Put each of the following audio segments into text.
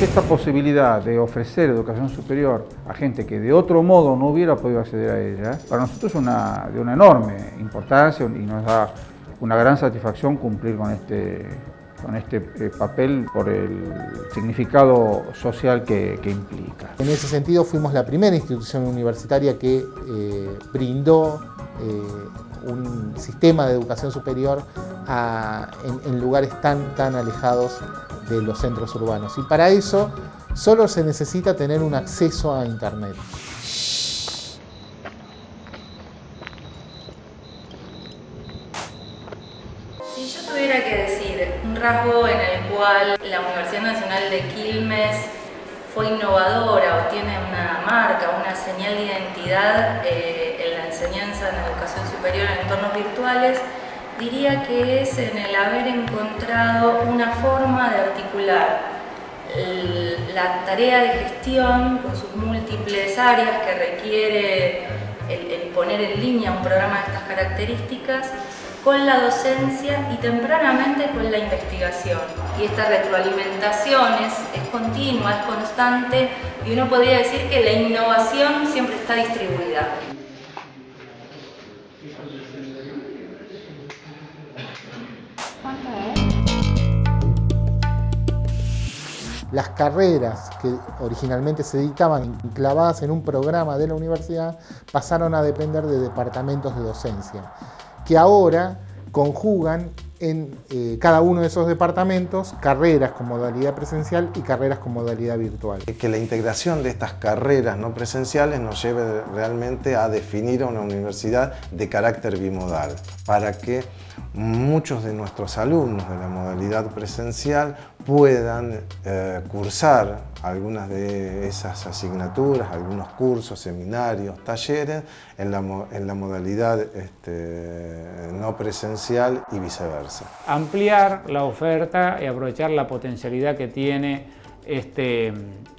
Esta posibilidad de ofrecer educación superior a gente que de otro modo no hubiera podido acceder a ella, para nosotros es una, de una enorme importancia y nos da una gran satisfacción cumplir con este, con este eh, papel por el significado social que, implica. En ese sentido fuimos la primera institución universitaria que eh, brindó eh, un sistema de educación superior en, en lugares tan, tan alejados de los centros urbanos. Y para eso solo se necesita tener un acceso a Internet. Si yo tuviera que decir un rasgo en el cual la Universidad Nacional de Quilmes fue innovadora o tiene una marca, una señal de identidad eh, en la enseñanza en la educación superior en entornos virtuales, diría que es en el haber encontrado una forma de articular la tarea de gestión con sus múltiples áreas que requiere el, poner en línea un programa de estas características con la docencia y tempranamente con la investigación. Y esta retroalimentación es, continua, es constante y uno podría decir que la innovación siempre está distribuida. Las carreras que originalmente se dictaban clavadas en un programa de la universidad pasaron a depender de departamentos de docencia, que ahora conjugan en eh, cada uno de esos departamentos carreras con modalidad presencial y carreras con modalidad virtual. Que la integración de estas carreras no presenciales nos lleve realmente a definir una universidad de carácter bimodal, para que muchos de nuestros alumnos de la modalidad presencial puedan eh, cursar algunas de esas asignaturas, algunos cursos, seminarios, talleres en la, modalidad este, no presencial y viceversa. Ampliar la oferta y aprovechar la potencialidad que tiene este,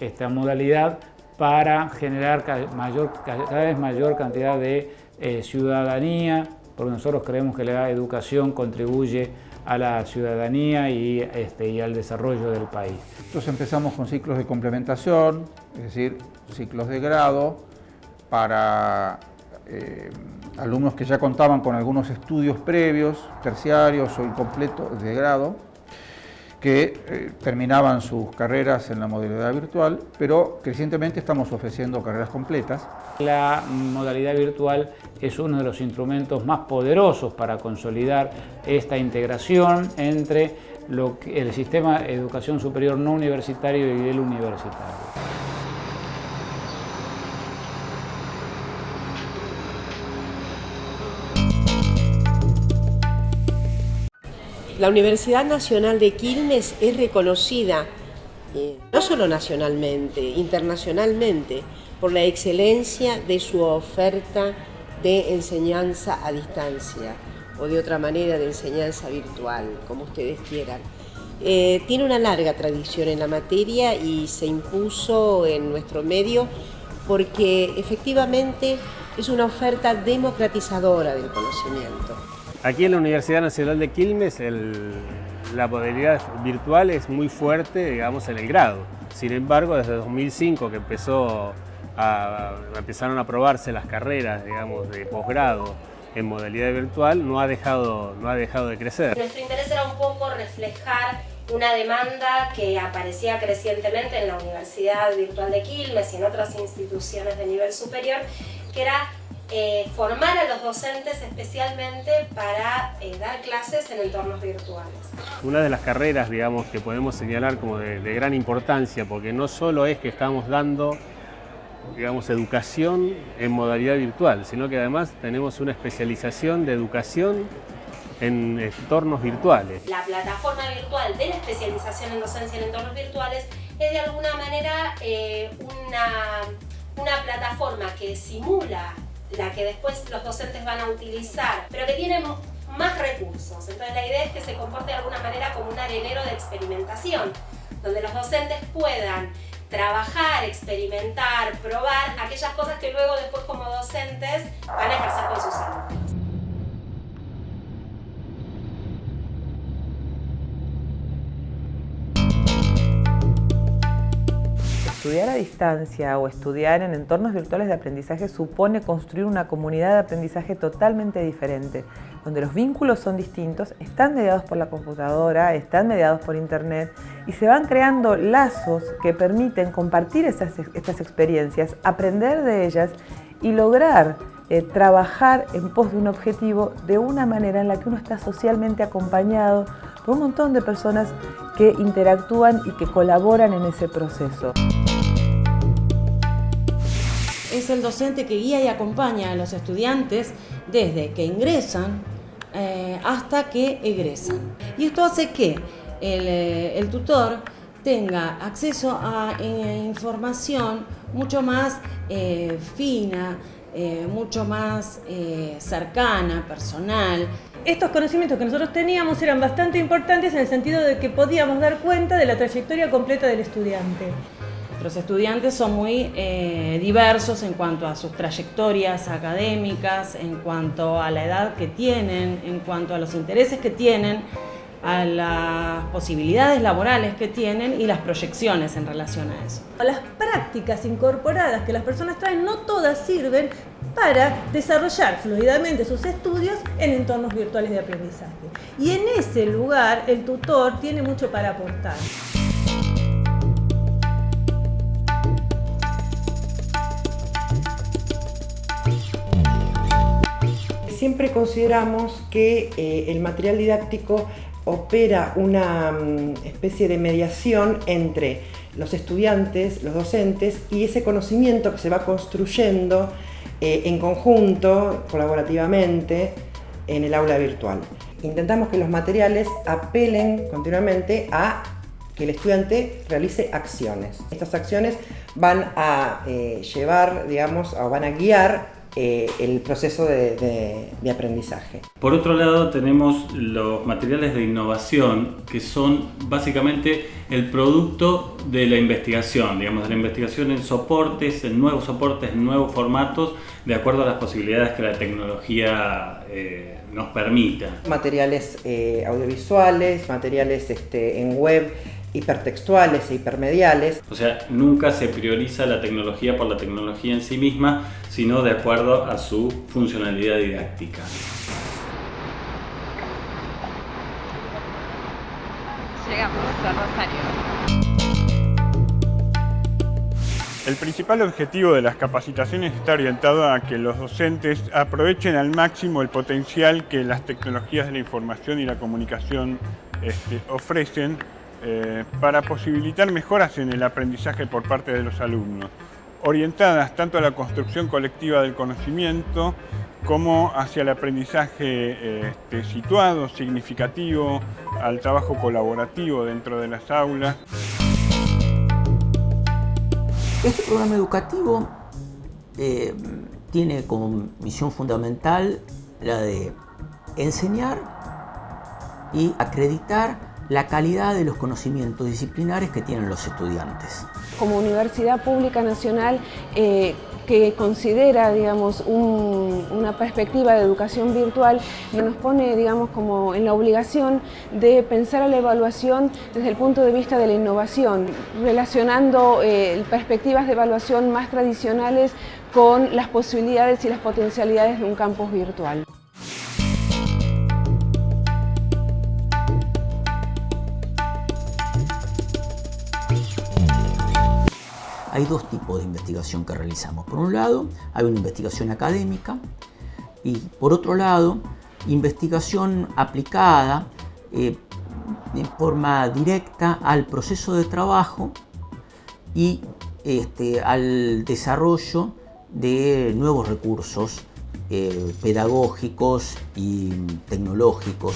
esta modalidad para generar mayor, cada vez mayor cantidad de eh, ciudadanía, porque nosotros creemos que la educación contribuye a la ciudadanía y, este, y al desarrollo del país. Entonces empezamos con ciclos de complementación, es decir, ciclos de grado para eh, alumnos que ya contaban con algunos estudios previos, terciarios o incompletos de grado, que eh, terminaban sus carreras en la modalidad virtual, pero crecientemente estamos ofreciendo carreras completas. La modalidad virtual es uno de los instrumentos más poderosos para consolidar esta integración entre el sistema de educación superior no universitario y el universitario. La Universidad Nacional de Quilmes es reconocida eh, no solo nacionalmente, internacionalmente, por la excelencia de su oferta de enseñanza a distancia o de otra manera de enseñanza virtual, como ustedes quieran. Eh, tiene una larga tradición en la materia y se impuso en nuestro medio porque efectivamente es una oferta democratizadora del conocimiento. Aquí en la Universidad Nacional de Quilmes la modalidad virtual es muy fuerte, digamos, en el grado. Sin embargo, desde 2005 que empezó empezaron a aprobarse las carreras, digamos, de posgrado en modalidad virtual, no ha, dejado, no ha dejado de crecer. Nuestro interés era un poco reflejar una demanda que aparecía crecientemente en la Universidad Virtual de Quilmes y en otras instituciones de nivel superior, que era eh, formar a los docentes especialmente para eh, dar clases en entornos virtuales. Una de las carreras digamos, que podemos señalar como de, gran importancia, porque no solo es que estamos dando digamos, educación en modalidad virtual, sino que además tenemos una especialización de educación en entornos virtuales. La plataforma virtual de la especialización en docencia en entornos virtuales es de alguna manera eh, una, una plataforma que simula la que después los docentes van a utilizar, pero que tiene más recursos. Entonces la idea es que se comporte de alguna manera como un arenero de experimentación, donde los docentes puedan trabajar, experimentar, probar aquellas cosas que luego después como docentes van a ejercer con sus alumnos. Estudiar a distancia o estudiar en entornos virtuales de aprendizaje supone construir una comunidad de aprendizaje totalmente diferente, donde los vínculos son distintos, están mediados por la computadora, están mediados por internet y se van creando lazos que permiten compartir estas, experiencias, aprender de ellas y lograr eh, trabajar en pos de un objetivo de una manera en la que uno está socialmente acompañado por un montón de personas que interactúan y que colaboran en ese proceso. Es el docente que guía y acompaña a los estudiantes desde que ingresan eh, hasta que egresan. Y esto hace que el, eh, tutor tenga acceso a información mucho más fina, eh, mucho más eh, cercana, personal. Estos conocimientos que nosotros teníamos eran bastante importantes en el sentido de que podíamos dar cuenta de la trayectoria completa del estudiante. Los estudiantes son muy eh, diversos en cuanto a sus trayectorias académicas, en cuanto a la edad que tienen, en cuanto a los intereses que tienen a las posibilidades laborales que tienen y las proyecciones en relación a eso. Las prácticas incorporadas que las personas traen no todas sirven para desarrollar fluidamente sus estudios en entornos virtuales de aprendizaje. Y en ese lugar el tutor tiene mucho para aportar. Siempre consideramos que eh, el material didáctico opera una mm, especie de mediación entre los estudiantes, los docentes y ese conocimiento que se va construyendo eh, en conjunto, colaborativamente, en el aula virtual. Intentamos que los materiales apelen continuamente a que el estudiante realice acciones. Estas acciones van a eh, llevar, digamos, o van a guiar eh, el proceso de, aprendizaje. Por otro lado tenemos los materiales de innovación que son básicamente el producto de la investigación, digamos de la investigación en soportes, en nuevos soportes, en nuevos formatos, de acuerdo a las posibilidades que la tecnología eh, nos permita. Materiales eh, audiovisuales, materiales este, en web, hipertextuales e hipermediales. O sea, nunca se prioriza la tecnología por la tecnología en sí misma, sino de acuerdo a su funcionalidad didáctica. Llegamos a Rosario. El principal objetivo de las capacitaciones está orientado a que los docentes aprovechen al máximo el potencial que las tecnologías de la información y la comunicación este, ofrecen eh, para posibilitar mejoras en el aprendizaje por parte de los alumnos, orientadas tanto a la construcción colectiva del conocimiento como hacia el aprendizaje este, situado, significativo, al trabajo colaborativo dentro de las aulas. Este programa educativo eh, tiene como misión fundamental la de enseñar y acreditar la calidad de los conocimientos disciplinares que tienen los estudiantes. Como Universidad Pública Nacional eh, que considera digamos, una perspectiva de educación virtual nos pone digamos, como en la obligación de pensar a la evaluación desde el punto de vista de la innovación, relacionando eh, perspectivas de evaluación más tradicionales con las posibilidades y las potencialidades de un campus virtual. Hay dos tipos de investigación que realizamos. Por un lado, hay una investigación académica y por otro lado, investigación aplicada eh, en forma directa al proceso de trabajo y este, al desarrollo de nuevos recursos eh, pedagógicos y tecnológicos.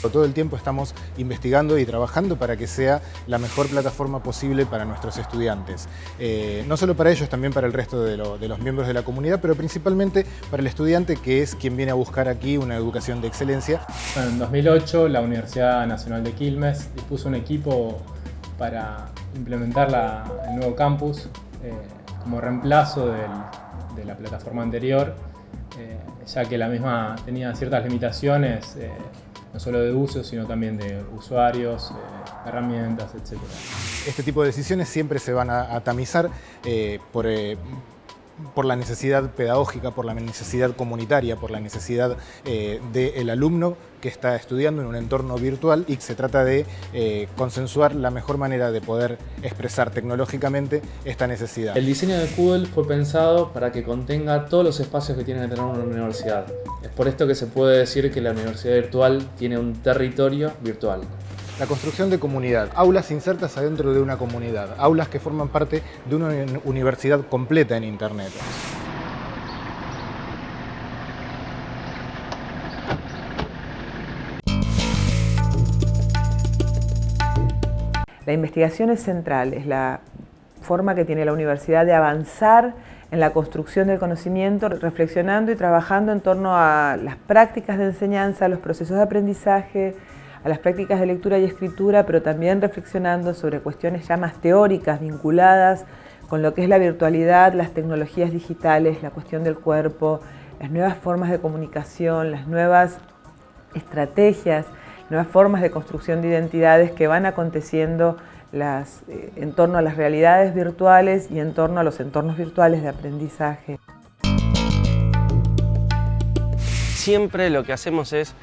Todo el tiempo estamos investigando y trabajando para que sea la mejor plataforma posible para nuestros estudiantes. Eh, no solo para ellos, también para el resto de, los miembros de la comunidad, pero principalmente para el estudiante que es quien viene a buscar aquí una educación de excelencia. en 2008 la Universidad Nacional de Quilmes dispuso un equipo para implementar el nuevo campus eh, como reemplazo de la plataforma anterior, eh, ya que la misma tenía ciertas limitaciones no solo de uso, sino también de usuarios, eh, herramientas, etc. Este tipo de decisiones siempre se van a, tamizar eh, por por la necesidad pedagógica, por la necesidad comunitaria, por la necesidad eh, del alumno que está estudiando en un entorno virtual y se trata de eh, consensuar la mejor manera de poder expresar tecnológicamente esta necesidad. El diseño de Moodle fue pensado para que contenga todos los espacios que tiene que tener una universidad. Es por esto que se puede decir que la universidad virtual tiene un territorio virtual. La construcción de comunidad, aulas insertas adentro de una comunidad, aulas que forman parte de una universidad completa en Internet. La investigación es central, es la forma que tiene la universidad de avanzar en la construcción del conocimiento, reflexionando y trabajando en torno a las prácticas de enseñanza, los procesos de aprendizaje, a las prácticas de lectura y escritura, pero también reflexionando sobre cuestiones ya más teóricas vinculadas con lo que es la virtualidad, las tecnologías digitales, la cuestión del cuerpo, las nuevas formas de comunicación, las nuevas estrategias, nuevas formas de construcción de identidades que van aconteciendo las, eh, en torno a las realidades virtuales y en torno a los entornos virtuales de aprendizaje. Siempre lo que hacemos es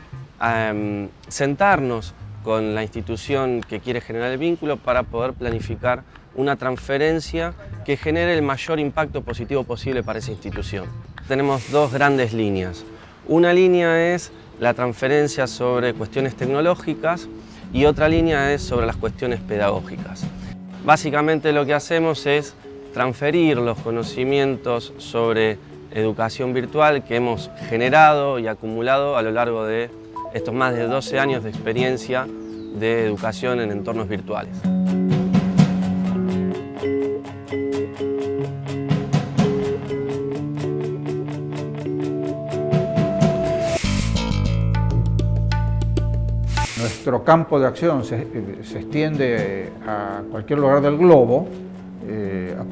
Sentarnos con la institución que quiere generar el vínculo para poder planificar una transferencia que genere el mayor impacto positivo posible para esa institución. Tenemos dos grandes líneas. Una línea es la transferencia sobre cuestiones tecnológicas y otra línea es sobre las cuestiones pedagógicas. Básicamente lo que hacemos es transferir los conocimientos sobre educación virtual que hemos generado y acumulado a lo largo de estos más de 12 años de experiencia de educación en entornos virtuales. Nuestro campo de acción se, extiende a cualquier lugar del globo eh,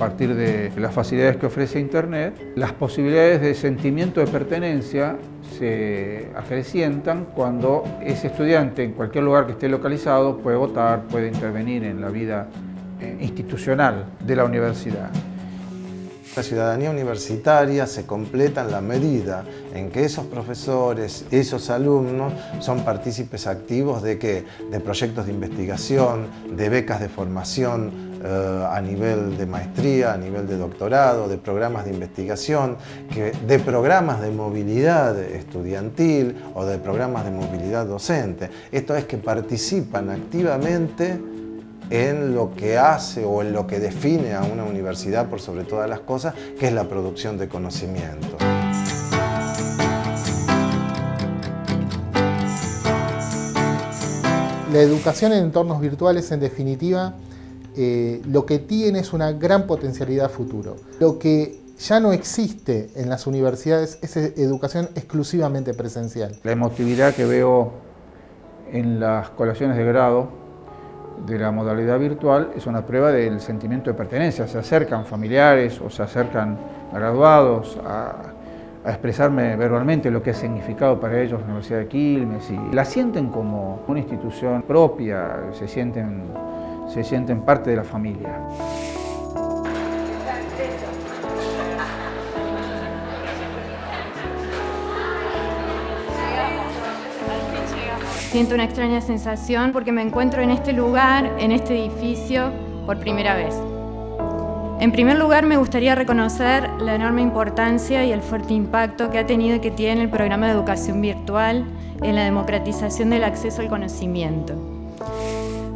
partir de las facilidades que ofrece Internet, las posibilidades de sentimiento de pertenencia se acrecientan cuando ese estudiante en cualquier lugar que esté localizado puede votar, puede intervenir en la vida eh, institucional de la universidad. La ciudadanía universitaria se completa en la medida en que esos profesores, esos alumnos son partícipes activos de, que, de proyectos de investigación, de becas de formación a nivel de maestría, a nivel de doctorado, de programas de investigación, de programas de movilidad estudiantil o de programas de movilidad docente. Esto es que participan activamente en lo que hace o en lo que define a una universidad por sobre todas las cosas, que es la producción de conocimiento. La educación en entornos virtuales, en definitiva, eh, lo que tiene es una gran potencialidad futuro. Lo que ya no existe en las universidades es educación exclusivamente presencial. La emotividad que veo en las colaciones de grado de la modalidad virtual es una prueba del sentimiento de pertenencia. Se acercan familiares o se acercan graduados a, expresarme verbalmente lo que ha significado para ellos la Universidad de Quilmes y la sienten como una institución propia, se sienten, se sienten parte de la familia. Siento una extraña sensación porque me encuentro en este lugar, en este edificio, por primera vez. En primer lugar, me gustaría reconocer la enorme importancia y el fuerte impacto que ha tenido y que tiene el programa de educación virtual en la democratización del acceso al conocimiento.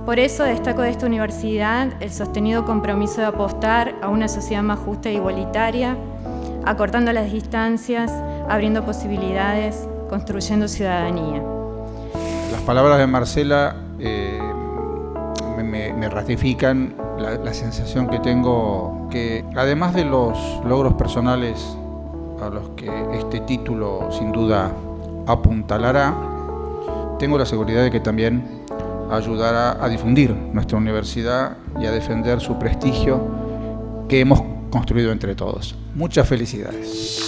Por eso destaco de esta universidad el sostenido compromiso de apostar a una sociedad más justa e igualitaria, acortando las distancias, abriendo posibilidades, construyendo ciudadanía. Las palabras de Marcela eh, me, ratifican la, sensación que tengo que además de los logros personales a los que este título sin duda apuntalará, tengo la seguridad de que también ayudará a difundir nuestra universidad y a defender su prestigio que hemos construido entre todos. Muchas felicidades.